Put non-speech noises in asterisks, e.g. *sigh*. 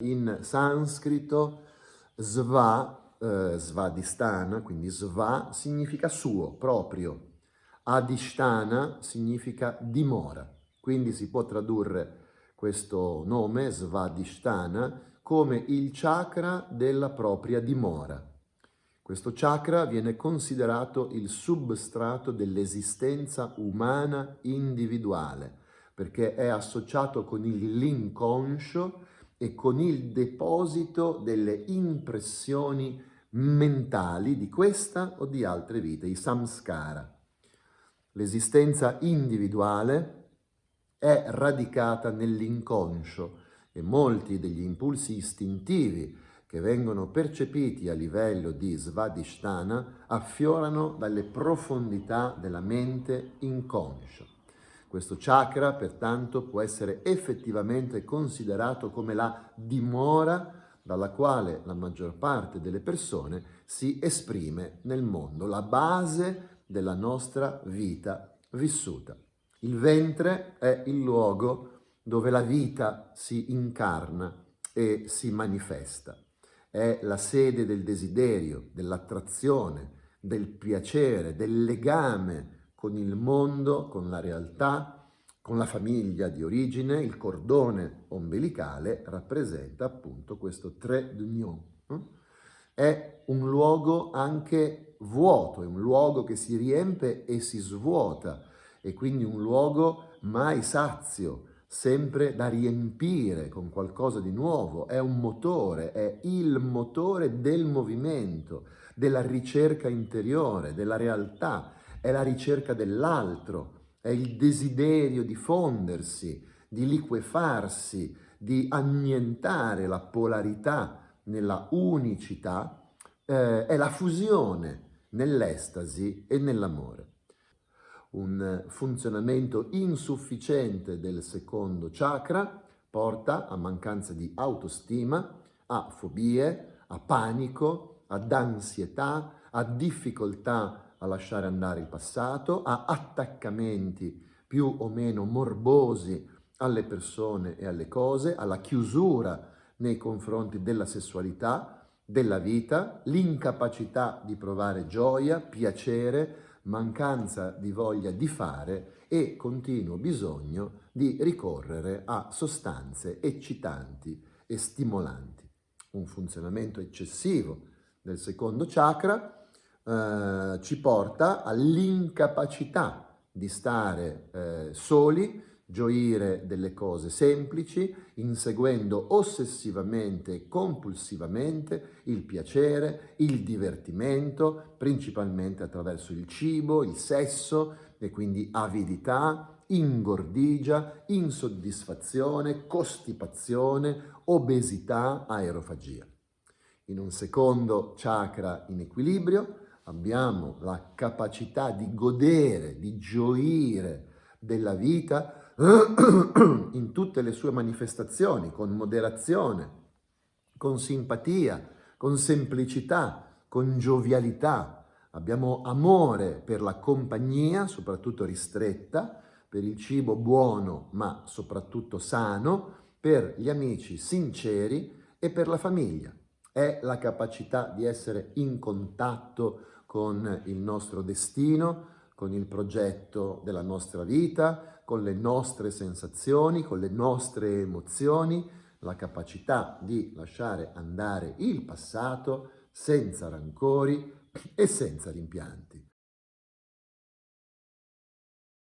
In sanscrito sva, eh, svadhisthana, quindi sva significa suo, proprio. Adhisthana significa dimora. Quindi si può tradurre questo nome, svadhisthana, come il chakra della propria dimora. Questo chakra viene considerato il substrato dell'esistenza umana individuale, perché è associato con l'inconscio e con il deposito delle impressioni mentali di questa o di altre vite, i samskara. L'esistenza individuale è radicata nell'inconscio e molti degli impulsi istintivi che vengono percepiti a livello di svadhisthana affiorano dalle profondità della mente inconscia. Questo chakra, pertanto, può essere effettivamente considerato come la dimora dalla quale la maggior parte delle persone si esprime nel mondo, la base della nostra vita vissuta. Il ventre è il luogo dove la vita si incarna e si manifesta. È la sede del desiderio, dell'attrazione, del piacere, del legame con il mondo, con la realtà, con la famiglia di origine, il cordone ombelicale rappresenta appunto questo tre d'union. Hm? È un luogo anche vuoto, è un luogo che si riempie e si svuota, e quindi un luogo mai sazio, sempre da riempire con qualcosa di nuovo, è un motore, è il motore del movimento, della ricerca interiore, della realtà, è la ricerca dell'altro, è il desiderio di fondersi, di liquefarsi, di annientare la polarità nella unicità, eh, è la fusione nell'estasi e nell'amore. Un funzionamento insufficiente del secondo chakra porta a mancanza di autostima, a fobie, a panico, ad ansietà, a difficoltà a lasciare andare il passato, a attaccamenti più o meno morbosi alle persone e alle cose, alla chiusura nei confronti della sessualità, della vita, l'incapacità di provare gioia, piacere, mancanza di voglia di fare e continuo bisogno di ricorrere a sostanze eccitanti e stimolanti. Un funzionamento eccessivo del secondo chakra eh, ci porta all'incapacità di stare eh, soli, gioire delle cose semplici, inseguendo ossessivamente e compulsivamente il piacere, il divertimento, principalmente attraverso il cibo, il sesso e quindi avidità, ingordigia, insoddisfazione, costipazione, obesità, aerofagia. In un secondo chakra in equilibrio abbiamo la capacità di godere, di gioire della vita *clears throat* in tutte le sue manifestazioni, con moderazione, con simpatia, con semplicità, con giovialità. Abbiamo amore per la compagnia, soprattutto ristretta, per il cibo buono ma soprattutto sano, per gli amici sinceri e per la famiglia. È la capacità di essere in contatto con il nostro destino, con il progetto della nostra vita, con le nostre sensazioni, con le nostre emozioni, la capacità di lasciare andare il passato senza rancori e senza rimpianti.